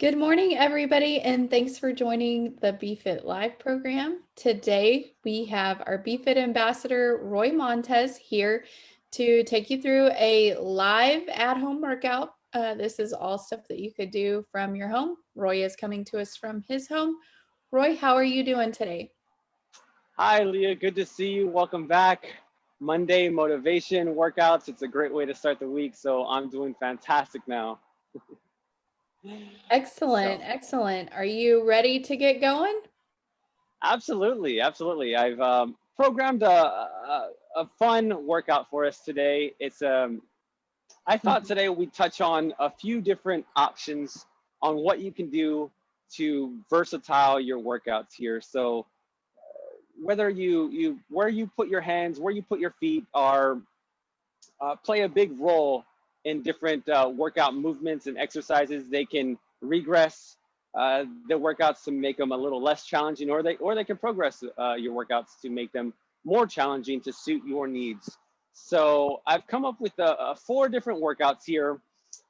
Good morning, everybody, and thanks for joining the BFit Live program. Today, we have our BFit ambassador, Roy Montez, here to take you through a live at-home workout. Uh, this is all stuff that you could do from your home. Roy is coming to us from his home. Roy, how are you doing today? Hi, Leah. Good to see you. Welcome back. Monday motivation workouts. It's a great way to start the week. So I'm doing fantastic now. Excellent, so, excellent. Are you ready to get going? Absolutely, absolutely. I've um, programmed a, a, a, fun workout for us today. It's um, I thought mm-hmm. today we'd touch on a few different options on what you can do to versatile your workouts here. So uh, whether you you where you put your hands, where you put your feet are uh, play a big role in different uh, workout movements and exercises. They can regress uh, the workouts to make them a little less challenging, or they or they can progress uh, your workouts to make them more challenging to suit your needs. So I've come up with four different workouts here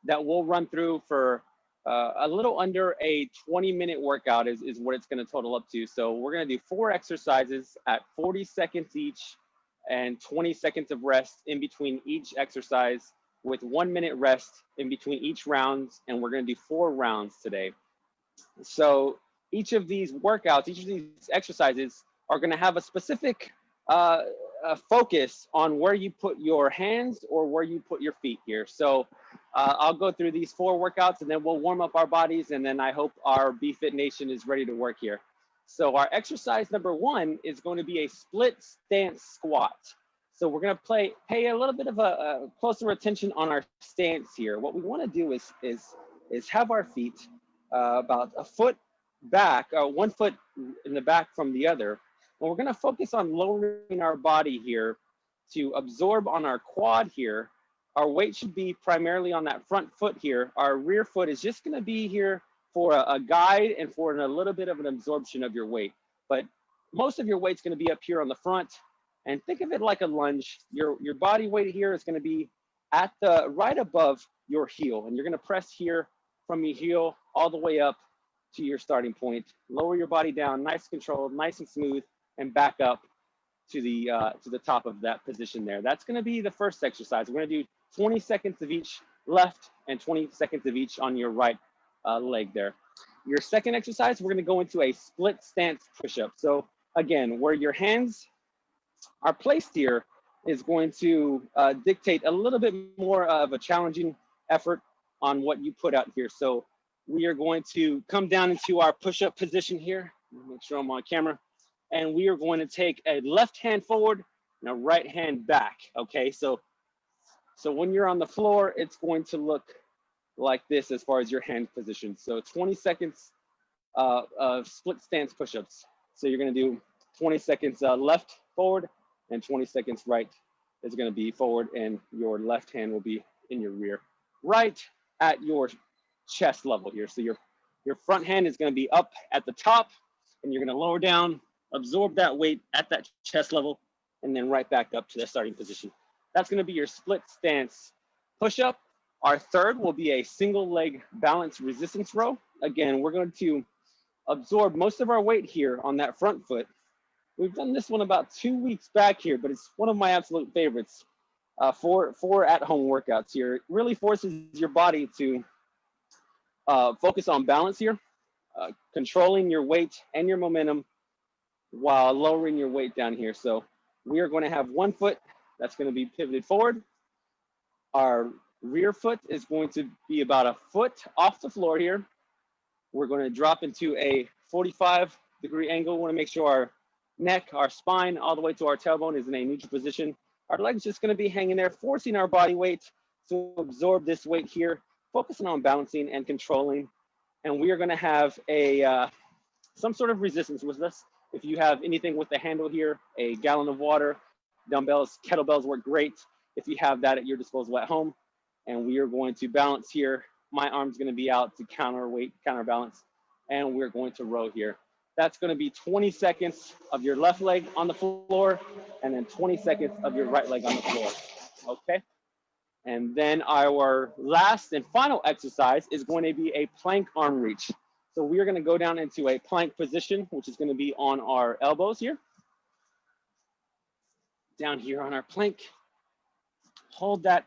that we'll run through for uh, a little under a 20 minute workout is, is what it's going to total up to. So we're going to do four exercises at 40 seconds each and 20 seconds of rest in between each exercise with one minute rest in between each rounds. And we're gonna do four rounds today. So each of these workouts, each of these exercises are gonna have a specific uh, focus on where you put your hands or where you put your feet here. So uh, I'll go through these four workouts and then we'll warm up our bodies and then I hope our BFit Nation is ready to work here. So our exercise number one is going to be a split stance squat. So we're gonna play, pay a little bit of a, a closer attention on our stance here. What we wanna do is, is, is have our feet uh, about a foot back, uh, one foot in the back from the other. And we're gonna focus on lowering our body here to absorb on our quad here. Our weight should be primarily on that front foot here. Our rear foot is just gonna be here for a, a guide and for an, a little bit of an absorption of your weight. But most of your weight's gonna be up here on the front and think of it like a lunge. Your, your body weight here is gonna be at the right above your heel. And you're gonna press here from your heel all the way up to your starting point. Lower your body down, nice controlled, nice and smooth, and back up to the uh, to the top of that position there. That's gonna be the first exercise. We're gonna do 20 seconds of each left and 20 seconds of each on your right uh, leg there. Your second exercise, we're gonna go into a split stance push-up. So again, where your hands our place here is going to uh, dictate a little bit more of a challenging effort on what you put out here. So we are going to come down into our push-up position here. Make sure I'm on camera. And we are going to take a left hand forward and a right hand back. Okay, so so when you're on the floor, it's going to look like this as far as your hand position. So 20 seconds uh, of split stance push-ups. So you're gonna do 20 seconds uh, left forward and 20 seconds right is gonna be forward and your left hand will be in your rear, right at your chest level here. So your, your front hand is gonna be up at the top and you're gonna lower down, absorb that weight at that chest level, and then right back up to the starting position. That's gonna be your split stance push-up. Our third will be a single leg balance resistance row. Again, we're going to absorb most of our weight here on that front foot We've done this one about two weeks back here, but it's one of my absolute favorites uh, for, for at-home workouts here. It really forces your body to uh, focus on balance here, uh, controlling your weight and your momentum while lowering your weight down here. So we are going to have one foot that's going to be pivoted forward. Our rear foot is going to be about a foot off the floor here. We're going to drop into a 45 degree angle. We want to make sure our neck, our spine, all the way to our tailbone is in a neutral position. Our legs just gonna be hanging there, forcing our body weight to absorb this weight here, focusing on balancing and controlling. And we are gonna have a uh, some sort of resistance with this. If you have anything with the handle here, a gallon of water, dumbbells, kettlebells work great if you have that at your disposal at home. And we are going to balance here. My arm's gonna be out to counterweight, counterbalance, and we're going to row here. That's gonna be 20 seconds of your left leg on the floor and then 20 seconds of your right leg on the floor, okay? And then our last and final exercise is going to be a plank arm reach. So we are gonna go down into a plank position, which is gonna be on our elbows here. Down here on our plank. Hold that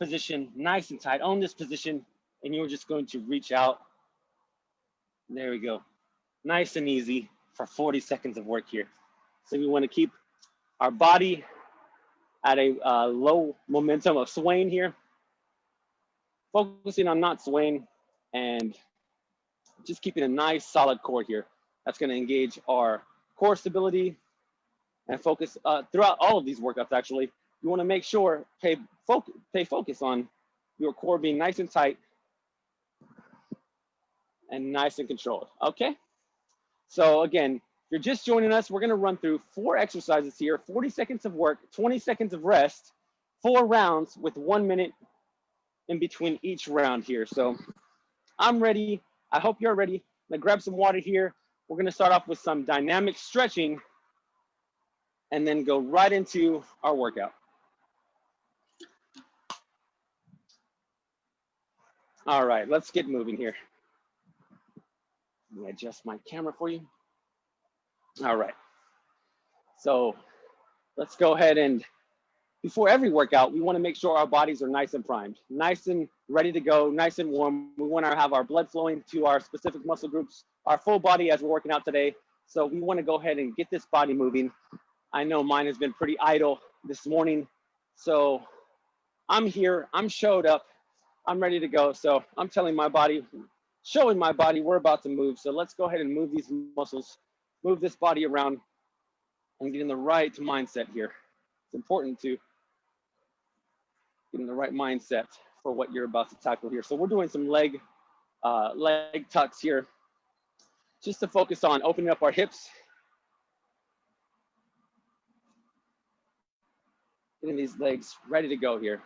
position nice and tight. Own this position, and you're just going to reach out. There we go. Nice and easy for 40 seconds of work here. So we wanna keep our body at a uh, low momentum of swaying here. Focusing on not swaying and just keeping a nice solid core here. That's gonna engage our core stability and focus uh, throughout all of these workouts actually. You wanna make sure, pay, focus, pay focus on your core being nice and tight and nice and controlled, okay? So again, if you're just joining us, we're gonna run through four exercises here, 40 seconds of work, 20 seconds of rest, four rounds with one minute in between each round here. So I'm ready. I hope you're ready. I'm gonna grab some water here. We're gonna start off with some dynamic stretching and then go right into our workout. All right, let's get moving here. Let me adjust my camera for you. All right. So let's go ahead and before every workout, we want to make sure our bodies are nice and primed, nice and ready to go, nice and warm. We want to have our blood flowing to our specific muscle groups, our full body as we're working out today. So we want to go ahead and get this body moving. I know mine has been pretty idle this morning. So I'm here, I'm showed up, I'm ready to go. So I'm telling my body, showing my body we're about to move. So let's go ahead and move these muscles move this body around and get in the right mindset here. It's important to get in the right mindset for what you're about to tackle here. So we're doing some leg, uh, leg tucks here, just to focus on opening up our hips. Getting these legs ready to go here.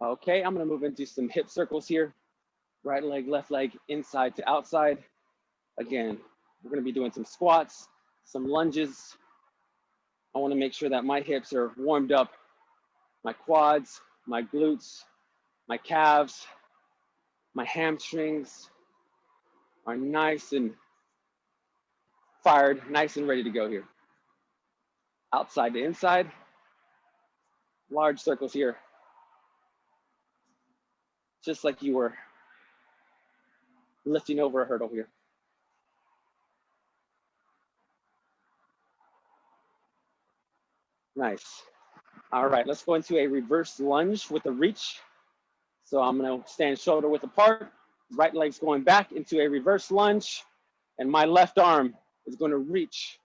Okay, I'm gonna move into some hip circles here. Right leg, left leg, inside to outside. Again, we're gonna be doing some squats, some lunges. I wanna make sure that my hips are warmed up, my quads, my glutes, my calves, my hamstrings are nice and fired, nice and ready to go here. Outside to inside, large circles here. Just like you were lifting over a hurdle here. Nice. All right, let's go into a reverse lunge with a reach. So I'm gonna stand shoulder width apart, right leg's going back into a reverse lunge, and my left arm is gonna reach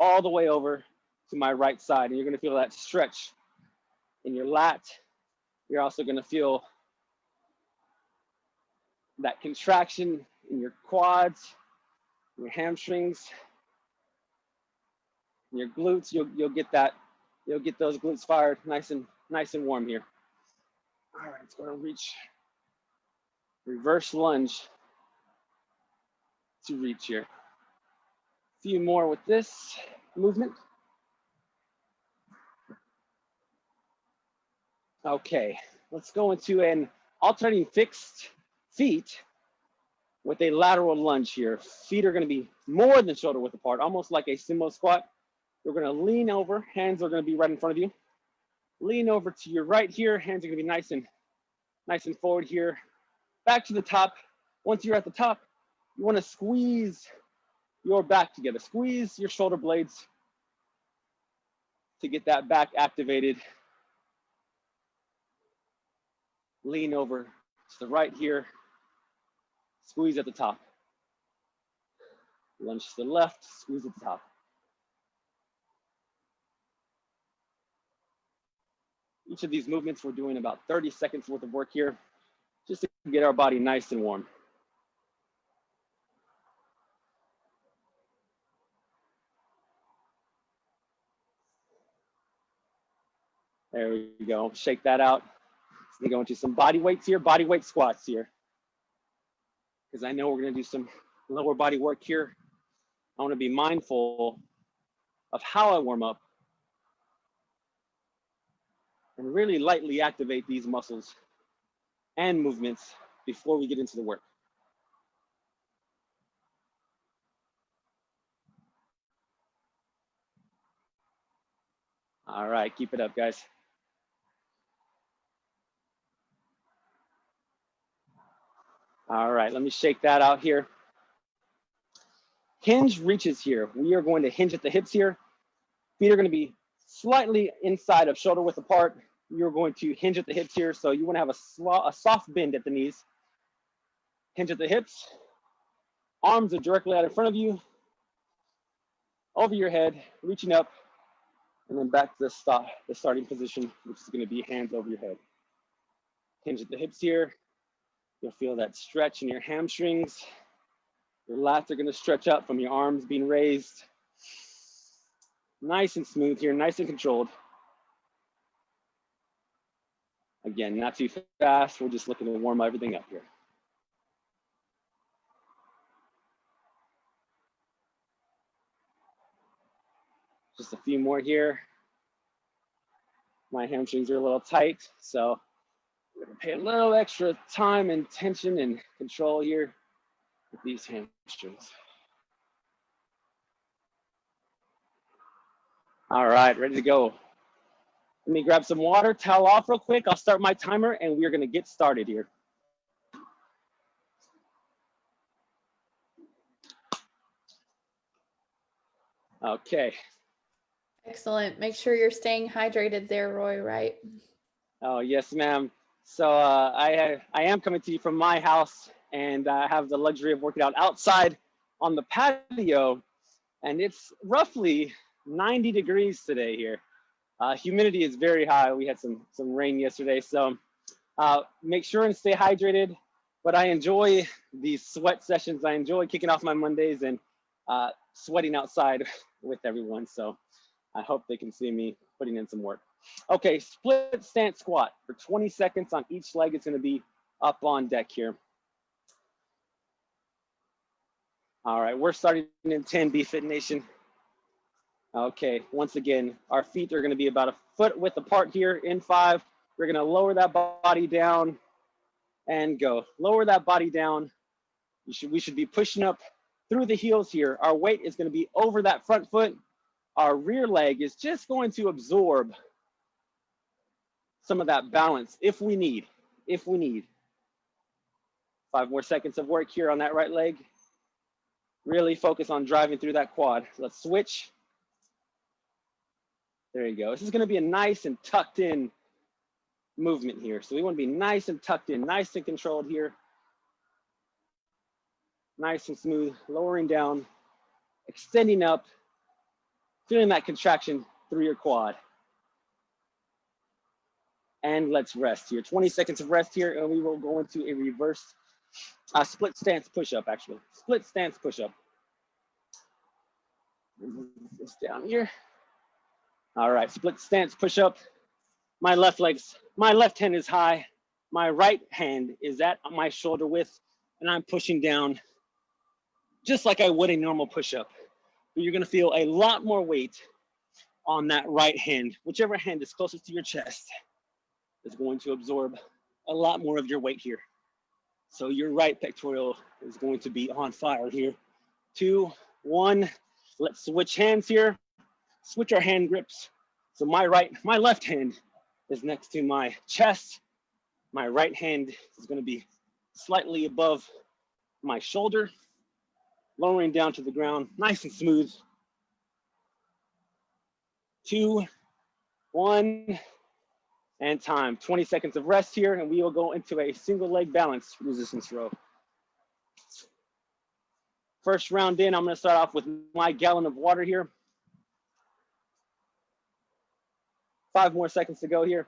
all the way over to my right side. And you're gonna feel that stretch in your lat. You're also gonna feel that contraction in your quads, your hamstrings, your glutes. You'll, you'll get that you'll get those glutes fired nice and nice and warm here. All right, it's to reach reverse lunge to reach here. A few more with this movement. Okay, let's go into an alternating fixed feet with a lateral lunge here. Feet are gonna be more than shoulder width apart, almost like a sumo squat. You're gonna lean over, hands are gonna be right in front of you. Lean over to your right here, hands are gonna be nice and nice and forward here. Back to the top. Once you're at the top, you wanna squeeze your back together. Squeeze your shoulder blades to get that back activated. Lean over to the right here. Squeeze at the top. Lunge to the left, squeeze at the top. Each of these movements, we're doing about 30 seconds worth of work here, just to get our body nice and warm. There we go, shake that out. We go into some body weights here, body weight squats here. Because I know we're gonna do some lower body work here. I wanna be mindful of how I warm up and really lightly activate these muscles and movements before we get into the work. All right, keep it up, guys. All right, let me shake that out here. Hinge reaches here. We are going to hinge at the hips here. Feet are going to be slightly inside of shoulder width apart. You're going to hinge at the hips here. So you want to have a, a soft bend at the knees. Hinge at the hips. Arms are directly out in front of you. Over your head, reaching up, and then back to the, stop, the starting position, which is going to be hands over your head. Hinge at the hips here. You'll feel that stretch in your hamstrings. Your lats are gonna stretch up from your arms being raised. Nice and smooth here, nice and controlled. Again, not too fast. We're just looking to warm everything up here. Just a few more here. My hamstrings are a little tight, so pay a little extra time and tension and control here with these hamstrings. All right, ready to go. Let me grab some water, towel off real quick. I'll start my timer and we're gonna get started here. Okay. Excellent. Make sure you're staying hydrated there, Roy, right? Oh, yes, ma'am. So uh, I, I am coming to you from my house and I have the luxury of working out outside on the patio and it's roughly 90 degrees today here. Uh, humidity is very high. We had some, some rain yesterday. So uh, make sure and stay hydrated, but I enjoy these sweat sessions. I enjoy kicking off my Mondays and uh, sweating outside with everyone. So I hope they can see me putting in some work. Okay, split stance squat for 20 seconds on each leg. It's gonna be up on deck here. All right, we're starting in 10 BFit Nation. Okay, once again, our feet are gonna be about a foot width apart here in five. We're gonna lower that body down and go. Lower that body down. Should, we should be pushing up through the heels here. Our weight is gonna be over that front foot. Our rear leg is just going to absorb some of that balance if we need, if we need. Five more seconds of work here on that right leg. Really focus on driving through that quad. Let's switch. There you go. This is gonna be a nice and tucked in movement here. So we wanna be nice and tucked in, nice and controlled here. Nice and smooth, lowering down, extending up, feeling that contraction through your quad and let's rest here. 20 seconds of rest here, and we will go into a reverse uh, split stance push-up, actually. Split stance push-up. This down here. All right, split stance push-up. My left leg's, my left hand is high. My right hand is at my shoulder width, and I'm pushing down just like I would a normal push-up. But you're gonna feel a lot more weight on that right hand, whichever hand is closest to your chest is going to absorb a lot more of your weight here. So your right pectoral is going to be on fire here. Two, one, let's switch hands here. Switch our hand grips. So my right, my left hand is next to my chest. My right hand is gonna be slightly above my shoulder, lowering down to the ground, nice and smooth. Two, one, and time. 20 seconds of rest here, and we will go into a single leg balance resistance row. First round in, I'm gonna start off with my gallon of water here. Five more seconds to go here.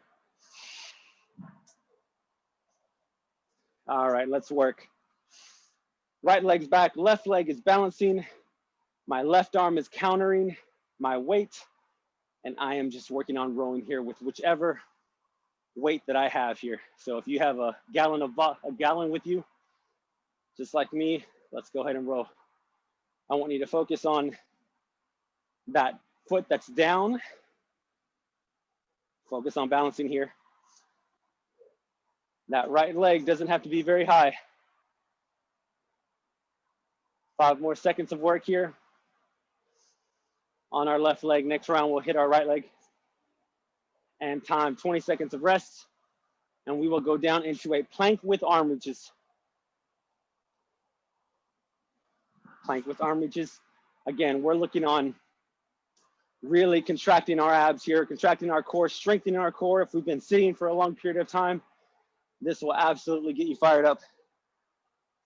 All right, let's work. Right leg's back, left leg is balancing. My left arm is countering my weight, and I am just working on rowing here with whichever weight that I have here. So if you have a gallon of a gallon with you, just like me, let's go ahead and row. I want you to focus on that foot that's down, Focus on balancing here. That right leg doesn't have to be very high. Five more seconds of work here. On our left leg, next round we'll hit our right leg. And time, 20 seconds of rest. And we will go down into a plank with arm reaches. Plank with arm reaches. Again, we're looking on really contracting our abs here, contracting our core, strengthening our core. If we've been sitting for a long period of time, this will absolutely get you fired up.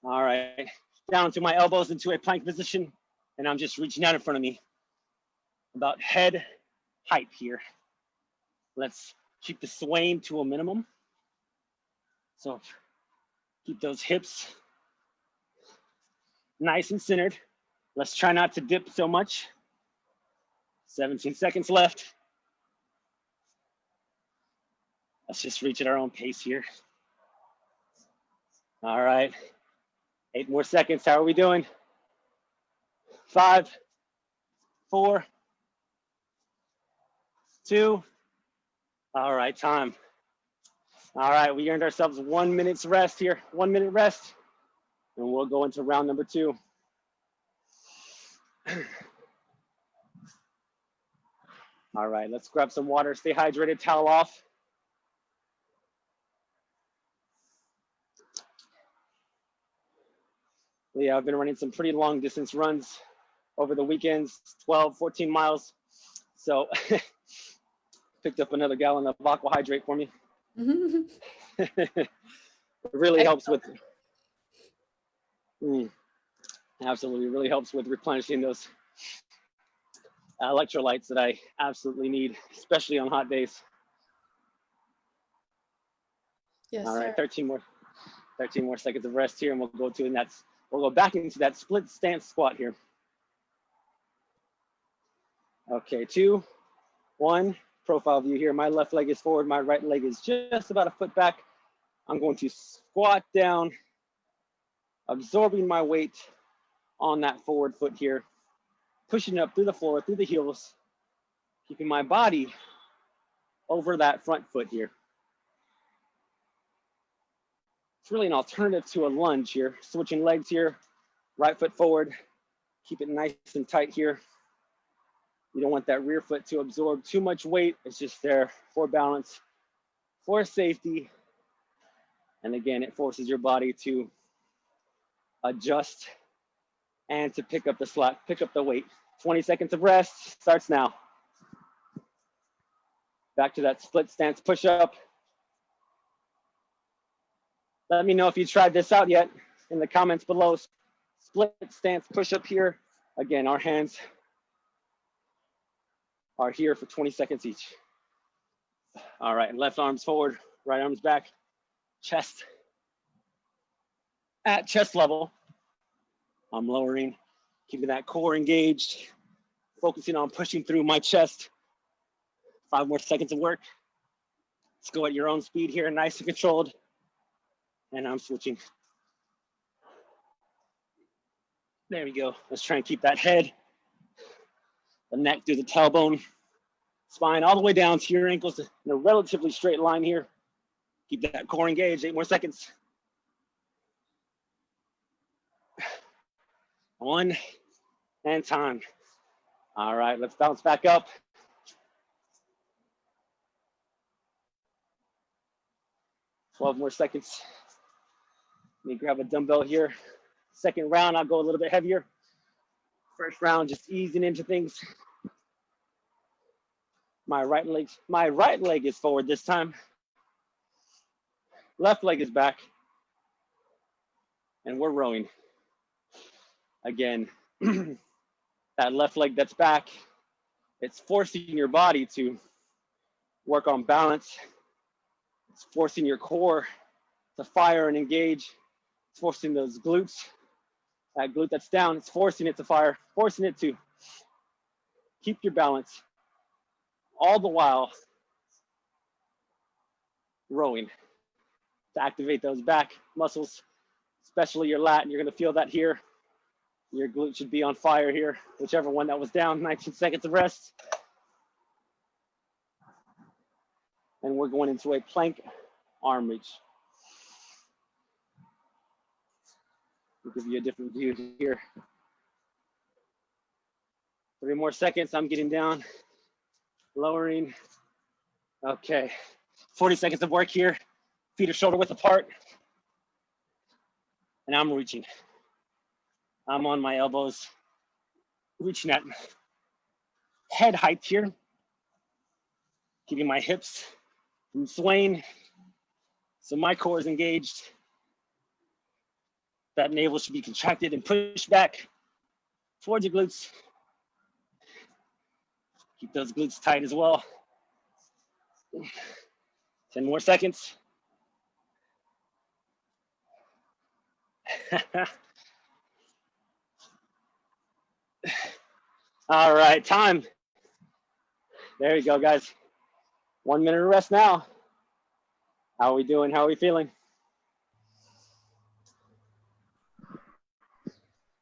All right, down to my elbows into a plank position, and I'm just reaching out in front of me. About head height here. Let's keep the swaying to a minimum. So keep those hips nice and centered. Let's try not to dip so much. 17 seconds left. Let's just reach at our own pace here. All right, eight more seconds. How are we doing? Five, four, two. All right, time. All right, we earned ourselves one minute's rest here, one minute rest, and we'll go into round number two. All right, let's grab some water, stay hydrated, towel off. Yeah, I've been running some pretty long distance runs over the weekends, 12, 14 miles. So picked up another gallon of AQUAhydrate for me. it really helps with, mm, absolutely, really helps with replenishing those electrolytes that I absolutely need, especially on hot days. Yes, All right, sir. 13 more, 13 more seconds of rest here and we'll go to, and that's, we'll go back into that split stance squat here. Okay, two, one, profile view here. My left leg is forward, my right leg is just about a foot back. I'm going to squat down, absorbing my weight on that forward foot here pushing up through the floor, through the heels, keeping my body over that front foot here. It's really an alternative to a lunge here. Switching legs here, right foot forward, keep it nice and tight here. You don't want that rear foot to absorb too much weight. It's just there for balance, for safety. And again, it forces your body to adjust and to pick up the slack, pick up the weight. 20 seconds of rest starts now. Back to that split stance push up. Let me know if you tried this out yet in the comments below. Split stance push up here. Again, our hands are here for 20 seconds each. All right, left arms forward, right arms back, chest at chest level. I'm lowering, keeping that core engaged, focusing on pushing through my chest. Five more seconds of work. Let's go at your own speed here, nice and controlled. And I'm switching. There we go. Let's try and keep that head, the neck through the tailbone, spine all the way down to your ankles in a relatively straight line here. Keep that core engaged, eight more seconds. One and time. All right, let's bounce back up. Twelve more seconds. Let me grab a dumbbell here. Second round, I'll go a little bit heavier. First round, just easing into things. My right leg, my right leg is forward this time. Left leg is back. And we're rowing. Again, that left leg that's back, it's forcing your body to work on balance. It's forcing your core to fire and engage. It's forcing those glutes, that glute that's down, it's forcing it to fire, forcing it to keep your balance all the while rowing to activate those back muscles, especially your lat. And you're gonna feel that here your glute should be on fire here, whichever one that was down, 19 seconds of rest. And we're going into a plank arm reach. Give you a different view here. Three more seconds, I'm getting down, lowering. Okay, 40 seconds of work here. Feet are shoulder width apart. And I'm reaching. I'm on my elbows, reaching at head height here. Keeping my hips from swaying. So my core is engaged. That navel should be contracted and pushed back towards your glutes. Keep those glutes tight as well. 10 more seconds. All right, time. There you go, guys. One minute of rest now. How are we doing? How are we feeling?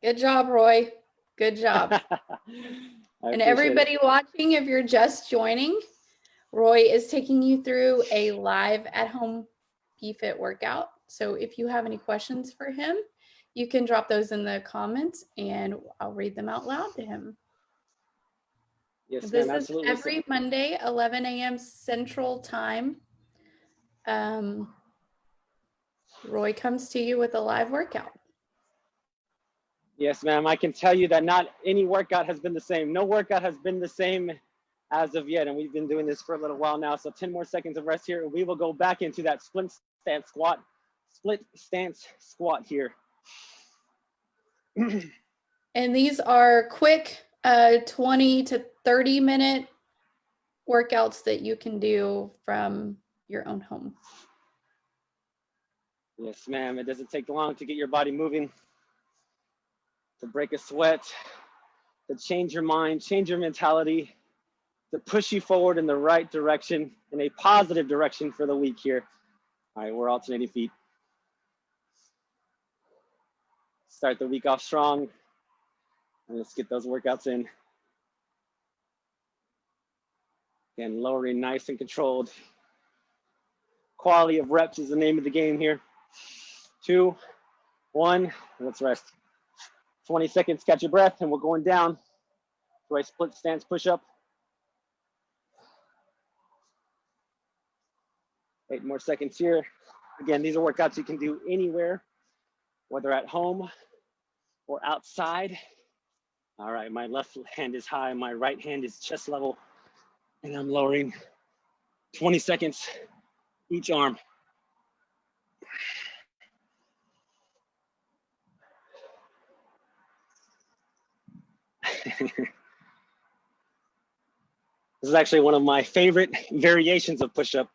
Good job, Roy. Good job. and everybody it. watching, if you're just joining, Roy is taking you through a live at home BFit workout. So if you have any questions for him, you can drop those in the comments and I'll read them out loud to him. Yes, this is every Monday, 11 a.m. Central Time. Um, Roy comes to you with a live workout. Yes, ma'am. I can tell you that not any workout has been the same. No workout has been the same as of yet. And we've been doing this for a little while now. So 10 more seconds of rest here. And we will go back into that split stance squat, split stance squat here. and these are quick uh, 20 to 30 minute workouts that you can do from your own home. Yes, ma'am. It doesn't take long to get your body moving, to break a sweat, to change your mind, change your mentality, to push you forward in the right direction, in a positive direction for the week here. All right, we're alternating feet. Start the week off strong. And let's get those workouts in. Again, lowering nice and controlled. Quality of reps is the name of the game here. Two, one, let's rest. 20 seconds, catch your breath, and we're going down to a split stance push-up. Eight more seconds here. Again, these are workouts you can do anywhere, whether at home or outside. All right, my left hand is high, my right hand is chest level, and I'm lowering 20 seconds each arm. this is actually one of my favorite variations of push-up,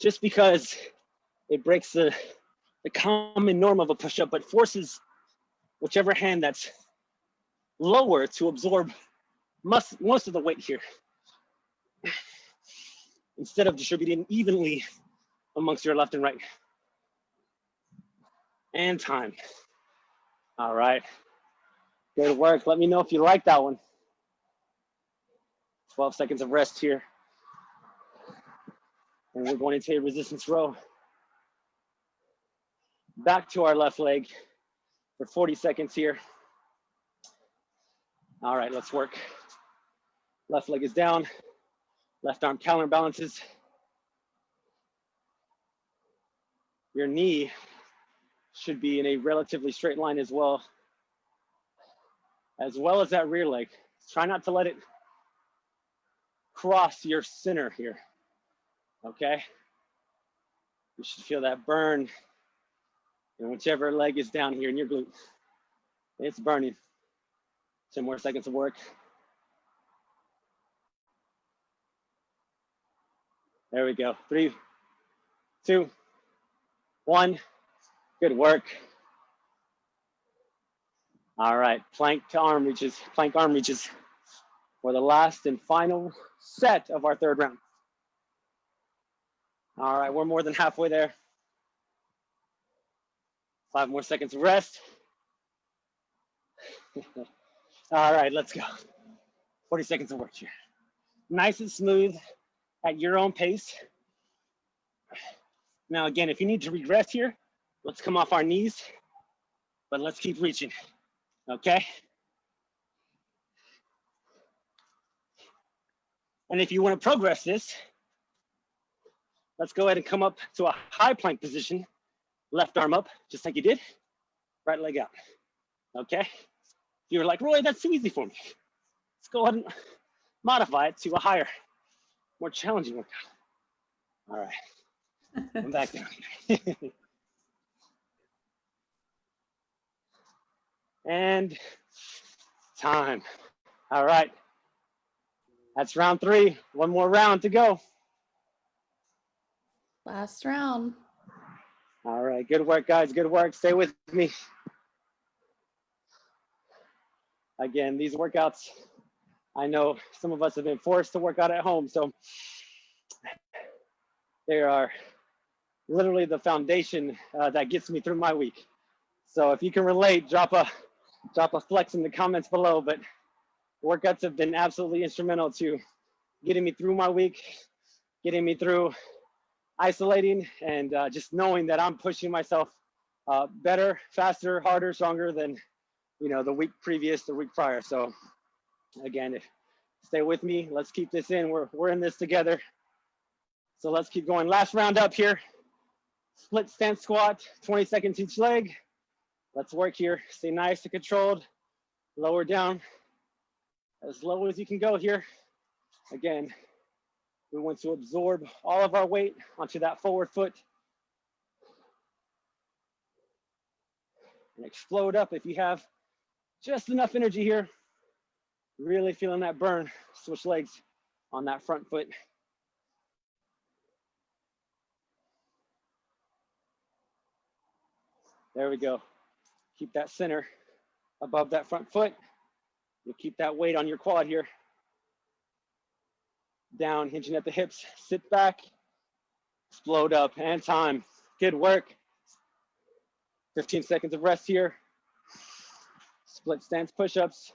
just because it breaks the, the common norm of a push-up, but forces whichever hand that's lower to absorb most, most of the weight here. Instead of distributing evenly amongst your left and right. And time. All right. Good work. Let me know if you like that one. 12 seconds of rest here. And we're going into a resistance row. Back to our left leg for 40 seconds here. All right, let's work. Left leg is down. Left arm counterbalances. Your knee should be in a relatively straight line as well, as well as that rear leg. Try not to let it cross your center here, okay? You should feel that burn in whichever leg is down here in your glute. It's burning. 10 more seconds of work. There we go. Three, two, one. Good work. All right, plank to arm reaches, plank arm reaches for the last and final set of our third round. All right, we're more than halfway there. Five more seconds of rest. All right, let's go. 40 seconds of work here. Nice and smooth at your own pace. Now, again, if you need to regress here, let's come off our knees, but let's keep reaching, okay? And if you wanna progress this, let's go ahead and come up to a high plank position, left arm up, just like you did, right leg out, okay? You're like, Roy, that's too easy for me. Let's go ahead and modify it to a higher, more challenging workout. All right, I'm back down. and time. All right, that's round three. One more round to go. Last round. All right, good work, guys. Good work. Stay with me. Again, these workouts, I know some of us have been forced to work out at home, so they are literally the foundation uh, that gets me through my week. So if you can relate, drop a drop a flex in the comments below. But workouts have been absolutely instrumental to getting me through my week, getting me through isolating, and uh, just knowing that I'm pushing myself uh, better, faster, harder, stronger than you know, the week previous, the week prior. So again, stay with me. Let's keep this in. We're, we're in this together. So let's keep going. Last round up here. Split stance squat, 20 seconds each leg. Let's work here. Stay nice and controlled. Lower down as low as you can go here. Again, we want to absorb all of our weight onto that forward foot. And explode up if you have just enough energy here. Really feeling that burn. Switch legs on that front foot. There we go. Keep that center above that front foot. You'll keep that weight on your quad here. Down, hinging at the hips. Sit back, explode up, and time. Good work. 15 seconds of rest here split stance push-ups.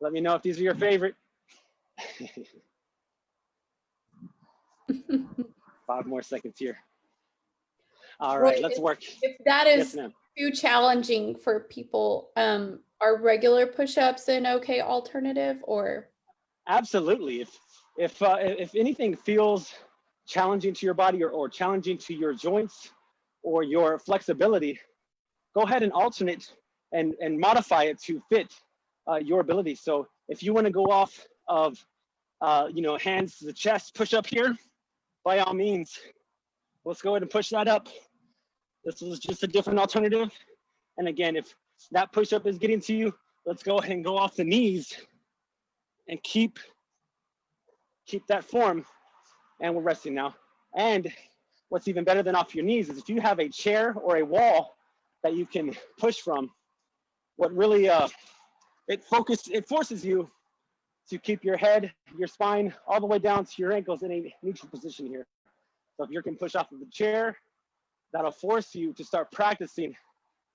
Let me know if these are your favorite. Five more seconds here. All right, let's work. If that is yes, too challenging for people, um, are regular push-ups an okay alternative or? Absolutely. If if uh, if anything feels challenging to your body or, or challenging to your joints or your flexibility, go ahead and alternate and, and modify it to fit uh, your ability. So if you wanna go off of, uh, you know, hands to the chest, push up here, by all means, let's go ahead and push that up. This was just a different alternative. And again, if that push up is getting to you, let's go ahead and go off the knees and keep, keep that form. And we're resting now. And what's even better than off your knees is if you have a chair or a wall that you can push from, what really uh, it focus it forces you to keep your head, your spine, all the way down to your ankles in a neutral position here. So if you can push off of the chair, that'll force you to start practicing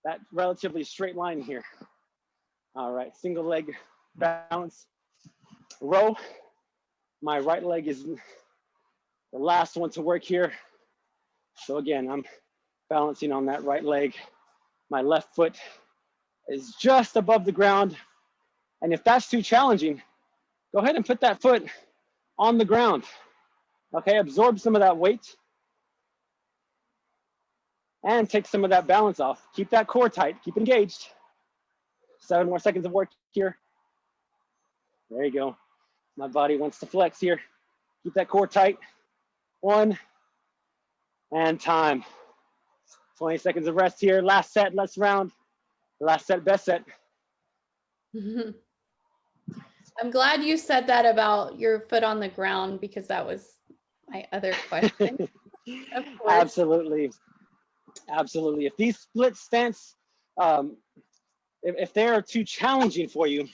that relatively straight line here. All right, single leg balance, row. My right leg is the last one to work here. So again, I'm balancing on that right leg. My left foot is just above the ground. And if that's too challenging, go ahead and put that foot on the ground. Okay, absorb some of that weight and take some of that balance off. Keep that core tight, keep engaged. Seven more seconds of work here. There you go. My body wants to flex here. Keep that core tight. One, and time. 20 seconds of rest here. Last set, last round. Last set, best set. I'm glad you said that about your foot on the ground because that was my other question. Absolutely. Absolutely. If these split stance, um, if, if they are too challenging for you,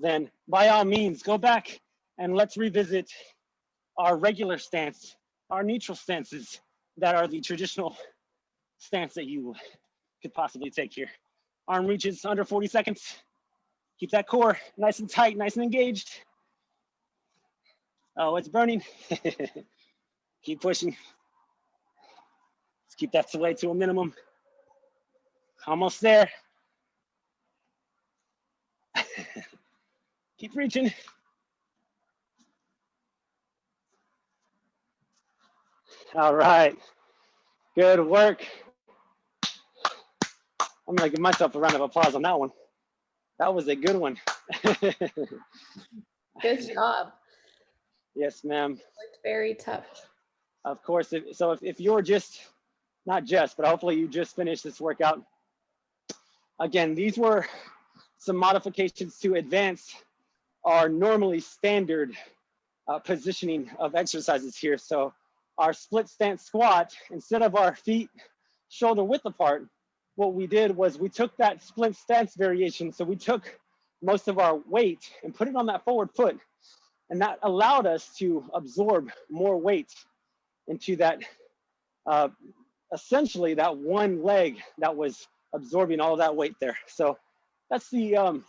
then by all means, go back and let's revisit our regular stance, our neutral stances that are the traditional stance that you could possibly take here. Arm reaches under 40 seconds. Keep that core nice and tight, nice and engaged. Oh, it's burning. Keep pushing. Keep that sway to a minimum. Almost there. keep reaching. All right, good work. I'm gonna give myself a round of applause on that one. That was a good one. good job. Yes, ma'am. Very tough. Of course, if, so if, if you're just, not just, but hopefully you just finished this workout. Again, these were some modifications to advance our normally standard uh, positioning of exercises here. So our split stance squat, instead of our feet shoulder width apart, what we did was we took that split stance variation. So we took most of our weight and put it on that forward foot. And that allowed us to absorb more weight into that, uh, essentially that one leg that was absorbing all that weight there. So that's the um,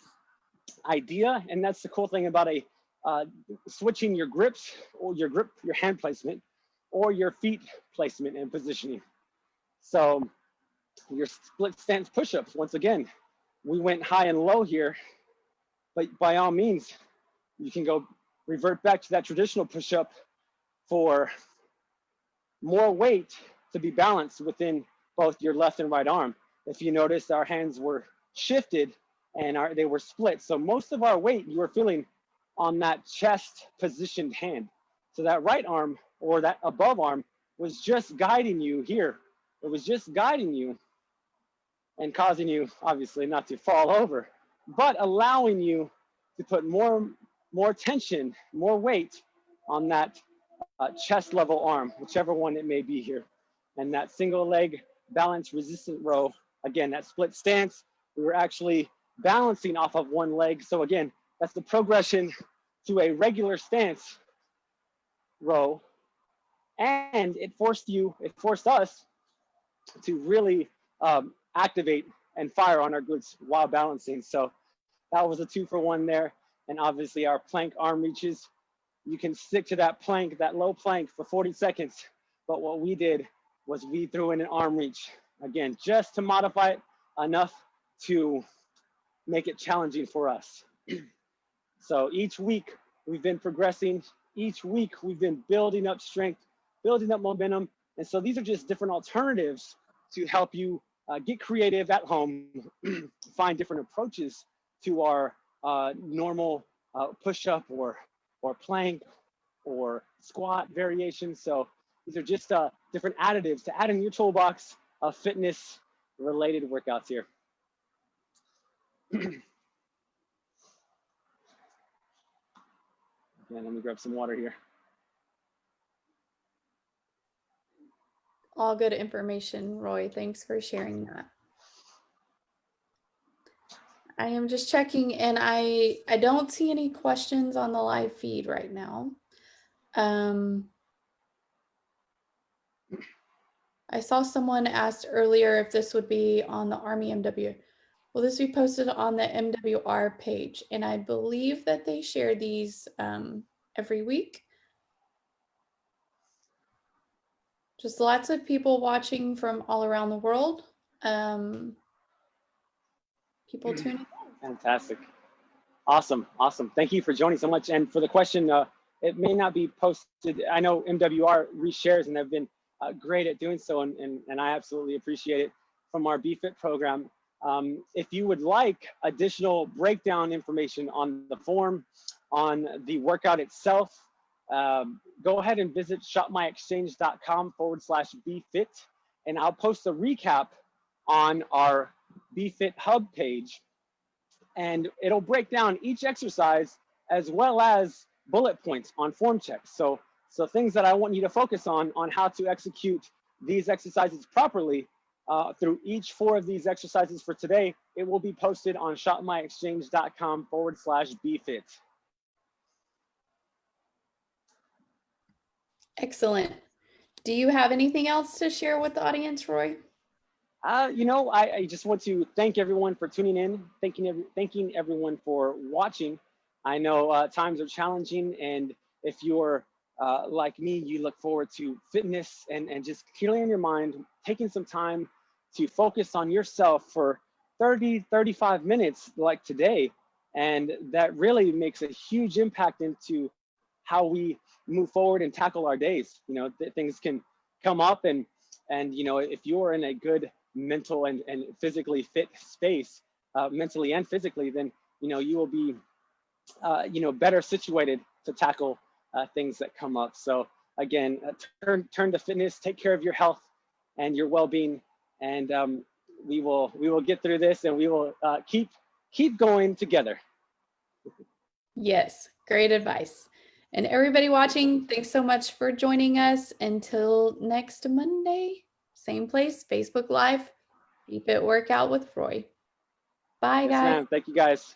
idea. And that's the cool thing about a uh, switching your grips or your grip, your hand placement or your feet placement and positioning. So your split stance push-ups, once again, we went high and low here, but by all means, you can go revert back to that traditional push-up for more weight to be balanced within both your left and right arm. If you notice, our hands were shifted and our, they were split. So most of our weight you were feeling on that chest positioned hand. So that right arm or that above arm was just guiding you here. It was just guiding you and causing you obviously not to fall over, but allowing you to put more, more tension, more weight on that uh, chest level arm, whichever one it may be here. And that single leg balance resistant row, again, that split stance, we were actually balancing off of one leg. So again, that's the progression to a regular stance row. And it forced you, it forced us to really um, activate and fire on our glutes while balancing. So that was a two for one there. And obviously our plank arm reaches, you can stick to that plank, that low plank for 40 seconds. But what we did was we threw in an arm reach. Again, just to modify it enough to make it challenging for us. so each week we've been progressing. Each week we've been building up strength, building up momentum. And so these are just different alternatives to help you uh, get creative at home, find different approaches to our uh, normal uh, push-up or, or plank or squat variations. So these are just uh, different additives to add in your toolbox of fitness related workouts here. Again, let me grab some water here. All good information, Roy. Thanks for sharing that. I am just checking and I, I don't see any questions on the live feed right now. Um, I saw someone asked earlier if this would be on the Army MW. Will this be posted on the MWR page? And I believe that they share these um, every week. just lots of people watching from all around the world. Um, people mm. tuning in. Fantastic. Awesome. Awesome. Thank you for joining so much. And for the question, uh, it may not be posted. I know MWR reshares and they've been uh, great at doing so. And, and, and I absolutely appreciate it from our BFIT program. Um, if you would like additional breakdown information on the form, on the workout itself, um, go ahead and visit shopmyexchange.com forward slash BFIT, and I'll post a recap on our BFIT Hub page. And it'll break down each exercise as well as bullet points on form checks. So, so things that I want you to focus on, on how to execute these exercises properly uh, through each four of these exercises for today, it will be posted on shopmyexchange.com forward slash BFIT. Excellent. Do you have anything else to share with the audience, Roy? Uh, you know, I, I, just want to thank everyone for tuning in, thanking, every, thanking everyone for watching. I know uh, times are challenging, and if you're uh, like me, you look forward to fitness and, and just clearing your mind, taking some time to focus on yourself for 30, 35 minutes like today. And that really makes a huge impact into how we move forward and tackle our days. You know, th things can come up and, and, you know, if you're in a good mental and, and physically fit space, uh, mentally and physically, then, you know, you will be, uh, you know, better situated to tackle uh, things that come up. So again, uh, turn, turn to fitness, take care of your health and your well-being. And um, we will, we will get through this and we will uh, keep, keep going together. Yes, great advice. And everybody watching, thanks so much for joining us. Until next Monday, same place, Facebook Live, BFit Workout with Roy. Bye, Yes, guys. Thank you guys.